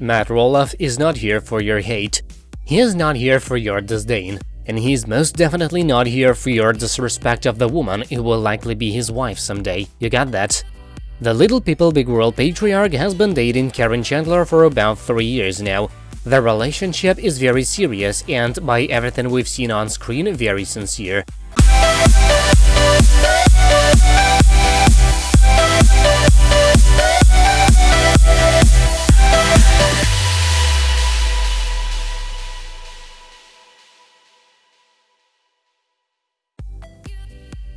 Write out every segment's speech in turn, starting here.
Matt Roloff is not here for your hate. He is not here for your disdain. And he's most definitely not here for your disrespect of the woman who will likely be his wife someday. You got that? The Little People Big World patriarch has been dating Karen Chandler for about three years now. Their relationship is very serious and, by everything we've seen on screen, very sincere.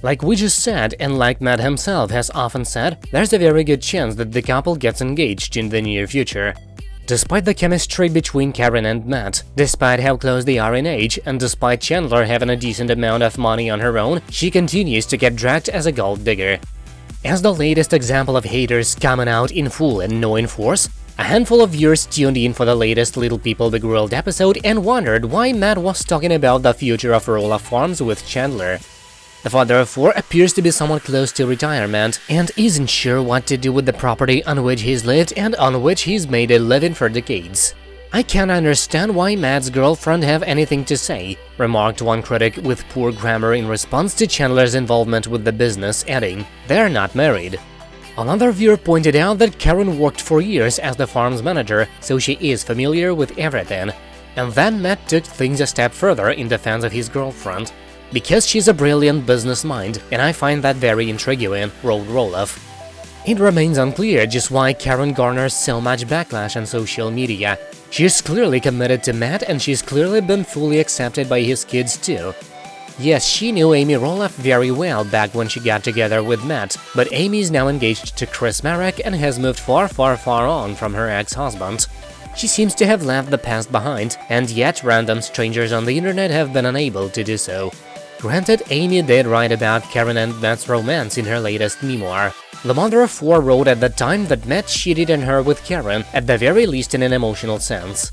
Like we just said, and like Matt himself has often said, there's a very good chance that the couple gets engaged in the near future. Despite the chemistry between Karen and Matt, despite how close they are in age, and despite Chandler having a decent amount of money on her own, she continues to get dragged as a gold digger. As the latest example of haters coming out in full and no in force, a handful of viewers tuned in for the latest Little People Big World episode and wondered why Matt was talking about the future of Roloff Farms with Chandler. The father of four appears to be somewhat close to retirement and isn't sure what to do with the property on which he's lived and on which he's made a living for decades. I can't understand why Matt's girlfriend have anything to say, remarked one critic with poor grammar in response to Chandler's involvement with the business, adding, they're not married. Another viewer pointed out that Karen worked for years as the farm's manager, so she is familiar with everything. And then Matt took things a step further in defense of his girlfriend, because she's a brilliant business mind, and I find that very intriguing, wrote Roloff. It remains unclear just why Karen garners so much backlash on social media. She's clearly committed to Matt and she's clearly been fully accepted by his kids too. Yes, she knew Amy Roloff very well back when she got together with Matt, but Amy is now engaged to Chris Marek and has moved far far far on from her ex-husband. She seems to have left the past behind, and yet random strangers on the internet have been unable to do so. Granted, Amy did write about Karen and Matt's romance in her latest memoir. The mother of four wrote at the time that Matt cheated on her with Karen, at the very least in an emotional sense.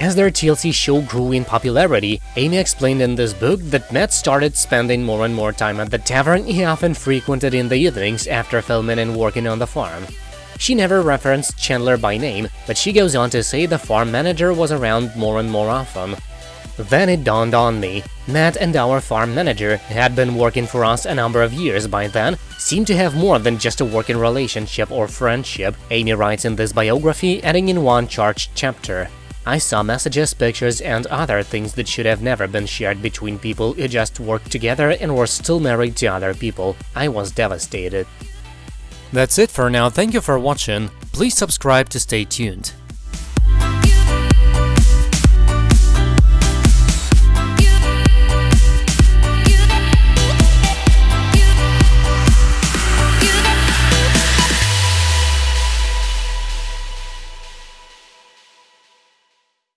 As their TLC show grew in popularity, Amy explained in this book that Matt started spending more and more time at the tavern he often frequented in the evenings after filming and working on the farm. She never referenced Chandler by name, but she goes on to say the farm manager was around more and more often, then it dawned on me. Matt and our farm manager had been working for us a number of years by then, seemed to have more than just a working relationship or friendship, Amy writes in this biography, adding in one charged chapter. I saw messages, pictures, and other things that should have never been shared between people who just worked together and were still married to other people. I was devastated. That's it for now, thank you for watching, please subscribe to stay tuned.